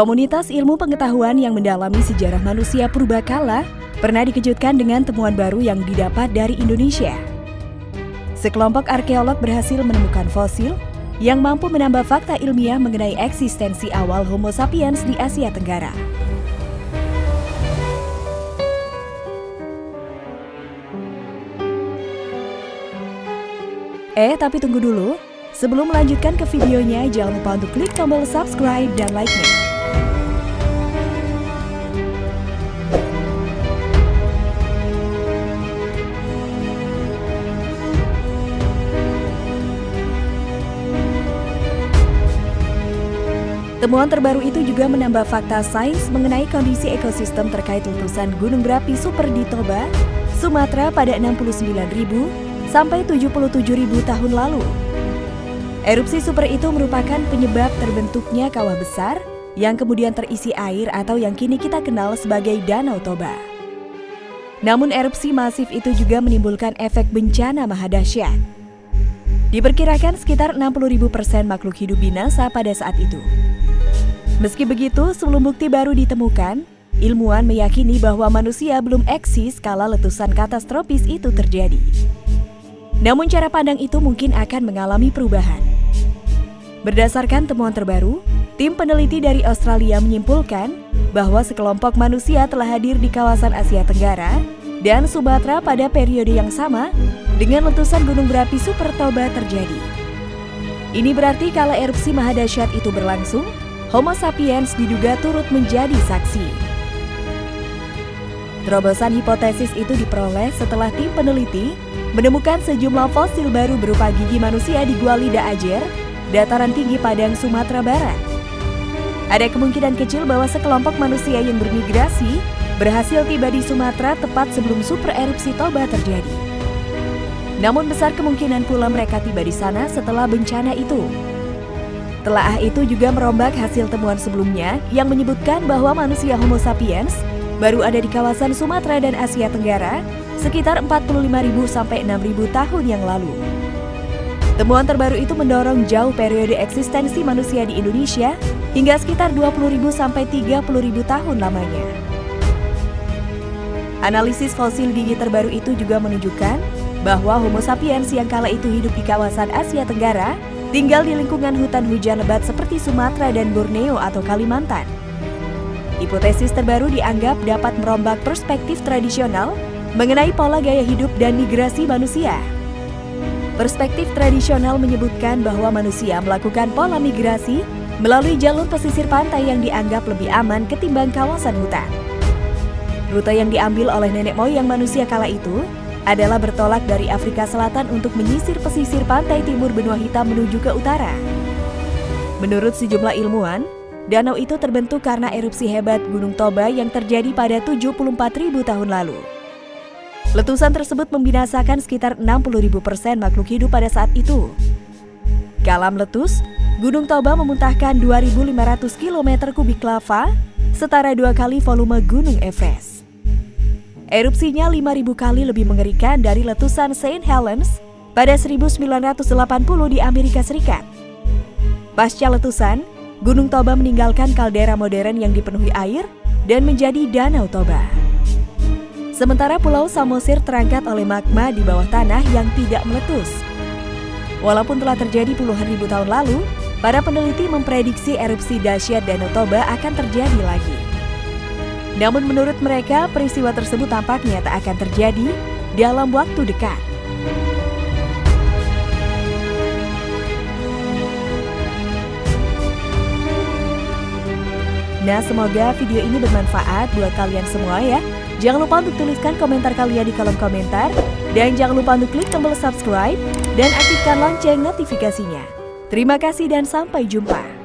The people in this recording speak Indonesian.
Komunitas ilmu pengetahuan yang mendalami sejarah manusia purbakala pernah dikejutkan dengan temuan baru yang didapat dari Indonesia. Sekelompok arkeolog berhasil menemukan fosil yang mampu menambah fakta ilmiah mengenai eksistensi awal Homo sapiens di Asia Tenggara. Eh, tapi tunggu dulu. Sebelum melanjutkan ke videonya, jangan lupa untuk klik tombol subscribe dan like-nya. Temuan terbaru itu juga menambah fakta sains mengenai kondisi ekosistem terkait letusan gunung berapi super di Toba, Sumatera pada 69.000 sampai 77.000 tahun lalu. Erupsi super itu merupakan penyebab terbentuknya kawah besar yang kemudian terisi air atau yang kini kita kenal sebagai Danau Toba. Namun erupsi masif itu juga menimbulkan efek bencana mahadahsyat. Diperkirakan sekitar 60.000 persen makhluk hidup binasa pada saat itu. Meski begitu, sebelum bukti baru ditemukan, ilmuwan meyakini bahwa manusia belum eksis kala letusan katastrofis itu terjadi. Namun cara pandang itu mungkin akan mengalami perubahan. Berdasarkan temuan terbaru, tim peneliti dari Australia menyimpulkan bahwa sekelompok manusia telah hadir di kawasan Asia Tenggara dan Sumatera pada periode yang sama dengan letusan gunung berapi Super Toba terjadi. Ini berarti kala erupsi mahadasyat itu berlangsung, Homo sapiens diduga turut menjadi saksi. Terobosan hipotesis itu diperoleh setelah tim peneliti menemukan sejumlah fosil baru berupa gigi manusia di Gua Lida Ajer, dataran tinggi Padang, Sumatera Barat. Ada kemungkinan kecil bahwa sekelompok manusia yang bermigrasi berhasil tiba di Sumatera tepat sebelum super erupsi Toba terjadi. Namun besar kemungkinan pula mereka tiba di sana setelah bencana itu. Telaah itu juga merombak hasil temuan sebelumnya yang menyebutkan bahwa manusia Homo sapiens baru ada di kawasan Sumatera dan Asia Tenggara sekitar 45.000 sampai 6.000 tahun yang lalu. Temuan terbaru itu mendorong jauh periode eksistensi manusia di Indonesia hingga sekitar 20.000 sampai 30.000 tahun lamanya. Analisis fosil gigi terbaru itu juga menunjukkan bahwa Homo sapiens yang kala itu hidup di kawasan Asia Tenggara tinggal di lingkungan hutan hujan lebat seperti Sumatera dan Borneo atau Kalimantan. Hipotesis terbaru dianggap dapat merombak perspektif tradisional mengenai pola gaya hidup dan migrasi manusia. Perspektif tradisional menyebutkan bahwa manusia melakukan pola migrasi melalui jalur pesisir pantai yang dianggap lebih aman ketimbang kawasan hutan. Rute yang diambil oleh nenek moyang manusia kala itu adalah bertolak dari Afrika Selatan untuk menyisir pesisir pantai timur benua hitam menuju ke utara. Menurut sejumlah ilmuwan, danau itu terbentuk karena erupsi hebat Gunung Toba yang terjadi pada 74.000 tahun lalu. Letusan tersebut membinasakan sekitar 60.000 persen makhluk hidup pada saat itu. Kalam letus, Gunung Toba memuntahkan 2.500 km kubik lava, setara dua kali volume Gunung Everest. Erupsinya 5000 kali lebih mengerikan dari letusan St. Helens pada 1980 di Amerika Serikat. Pasca letusan, Gunung Toba meninggalkan kaldera modern yang dipenuhi air dan menjadi Danau Toba. Sementara Pulau Samosir terangkat oleh magma di bawah tanah yang tidak meletus. Walaupun telah terjadi puluhan ribu tahun lalu, para peneliti memprediksi erupsi dahsyat Danau Toba akan terjadi lagi. Namun menurut mereka, peristiwa tersebut tampaknya tak akan terjadi dalam waktu dekat. Nah, semoga video ini bermanfaat buat kalian semua ya. Jangan lupa untuk tuliskan komentar kalian di kolom komentar. Dan jangan lupa untuk klik tombol subscribe dan aktifkan lonceng notifikasinya. Terima kasih dan sampai jumpa.